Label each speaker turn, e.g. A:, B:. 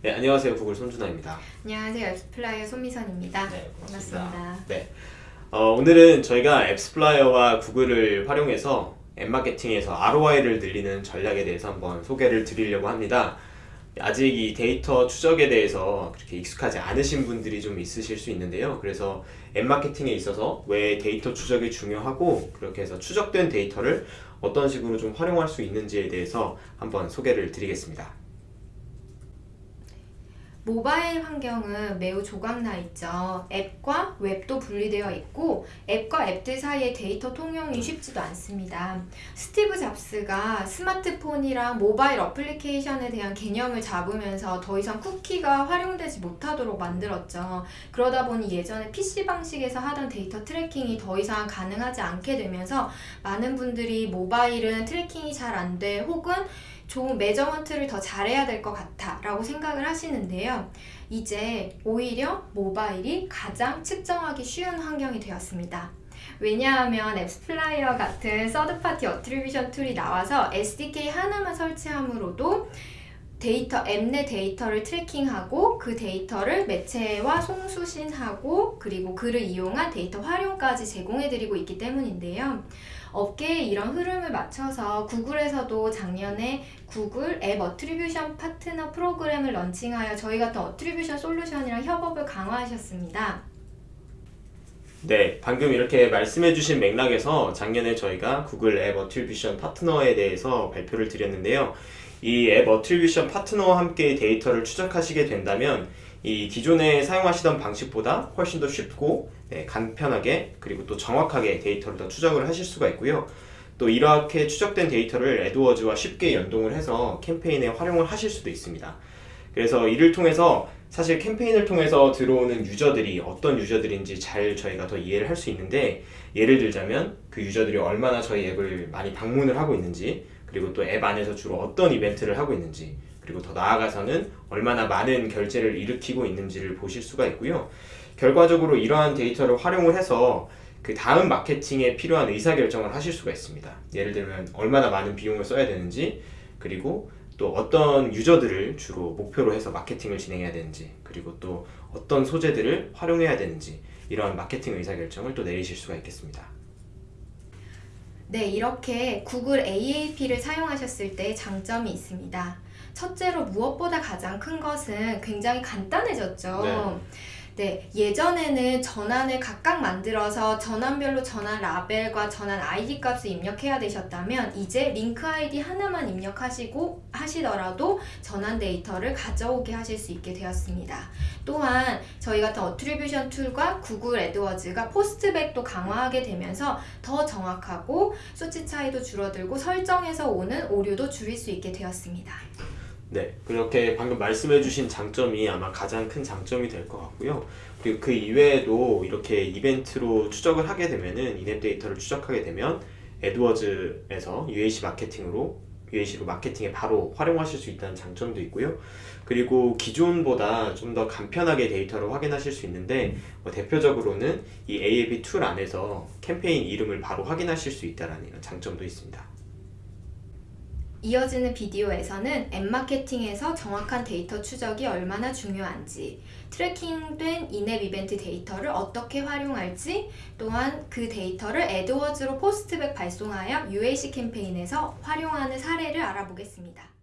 A: 네, 안녕하세요. 구글 손준아입니다.
B: 안녕하세요. AppsFlyer 손미선입니다.
A: 네,
B: 반갑습니다.
A: 네. 어, 오늘은 저희가 AppsFlyer와 구글을 활용해서 앱마케팅에서 ROI를 늘리는 전략에 대해서 한번 소개를 드리려고 합니다. 아직 이 데이터 추적에 대해서 그렇게 익숙하지 않으신 분들이 좀 있으실 수 있는데요. 그래서 앱마케팅에 있어서 왜 데이터 추적이 중요하고 그렇게 해서 추적된 데이터를 어떤 식으로 좀 활용할 수 있는지에 대해서 한번 소개를 드리겠습니다.
B: 모바일 환경은 매우 조각나 있죠. 앱과 웹도 분리되어 있고 앱과 앱들 사이의 데이터 통용이 쉽지도 않습니다. 스티브 잡스가 스마트폰이랑 모바일 어플리케이션에 대한 개념을 잡으면서 더 이상 쿠키가 활용되지 못하도록 만들었죠. 그러다 보니 예전에 PC 방식에서 하던 데이터 tracking이 더 이상 가능하지 않게 되면서 많은 분들이 모바일은 tracking이 잘 안 돼 혹은 좋은 measurement를 더 잘해야 될 것 같아 라고 생각을 하시는데요. 이제 오히려 모바일이 가장 측정하기 쉬운 환경이 되었습니다. 왜냐하면 AppsFlyer 같은 third party attribution tool이 나와서 SDK 하나만 설치함으로도 데이터, 앱 내 데이터를 tracking하고 그 데이터를 매체와 송수신하고 그리고 그를 이용한 데이터 활용까지 제공해드리고 있기 때문인데요. 업계의 이런 흐름을 맞춰서 구글에서도 작년에 구글 앱 attribution 파트너 프로그램을 런칭하여 저희 같은 attribution 솔루션이랑 협업을 강화하셨습니다.
A: 네, 방금 이렇게 말씀해주신 맥락에서 작년에 저희가 구글 앱 attribution 파트너에 대해서 발표를 드렸는데요. 이 앱 attribution 파트너와 함께 데이터를 추적하시게 된다면 이 기존에 사용하시던 방식보다 훨씬 더 쉽고 네, 간편하게 그리고 또 정확하게 데이터를 더 추적을 하실 수가 있고요. 또 이렇게 추적된 데이터를 에드워즈와 쉽게 연동을 해서 캠페인에 활용을 하실 수도 있습니다. 그래서 이를 통해서 사실 캠페인을 통해서 들어오는 유저들이 어떤 유저들인지 잘 저희가 더 이해를 할 수 있는데 예를 들자면 그 유저들이 얼마나 저희 앱을 많이 방문을 하고 있는지 그리고 또 앱 안에서 주로 어떤 이벤트를 하고 있는지 그리고 더 나아가서는 얼마나 많은 결제를 일으키고 있는지를 보실 수가 있고요. 결과적으로 이러한 데이터를 활용을 해서 그 다음 마케팅에 필요한 의사결정을 하실 수가 있습니다. 예를 들면 얼마나 많은 비용을 써야 되는지 그리고 또 어떤 유저들을 주로 목표로 해서 마케팅을 진행해야 되는지 그리고 또 어떤 소재들을 활용해야 되는지 이러한 마케팅 의사결정을 또 내리실 수가 있겠습니다.
B: 네, 이렇게 구글 AAP를 사용하셨을 때 장점이 있습니다. 첫째로 무엇보다 가장 큰 것은 굉장히 간단해졌죠.
A: 네.
B: 네, 예전에는 전환을 각각 만들어서 전환별로 전환 라벨과 전환 아이디 값을 입력해야 되셨다면 이제 링크 아이디 하나만 입력하시고 하시더라도 전환 데이터를 가져오게 하실 수 있게 되었습니다. 또한 저희 같은 attribution tool과 구글 AdWords가 postback도 강화하게 되면서 더 정확하고 수치 차이도 줄어들고 설정에서 오는 오류도 줄일 수 있게 되었습니다.
A: 네, 그렇게 방금 말씀해주신 장점이 아마 가장 큰 장점이 될 것 같고요. 그리고 그 이외에도 이렇게 이벤트로 추적을 하게 되면은 in-app 데이터를 추적하게 되면 에드워즈에서 UAC 마케팅으로 UAC로 마케팅에 바로 활용하실 수 있다는 장점도 있고요. 그리고 기존보다 좀 더 간편하게 데이터를 확인하실 수 있는데 뭐 대표적으로는 이 AAP tool 안에서 캠페인 이름을 바로 확인하실 수 있다는 장점도 있습니다.
B: 이어지는 비디오에서는 앱마케팅에서 정확한 데이터 추적이 얼마나 중요한지, tracking된 in-app 이벤트 데이터를 어떻게 활용할지, 또한 그 데이터를 AdWords로 postback 발송하여 UAC 캠페인에서 활용하는 사례를 알아보겠습니다.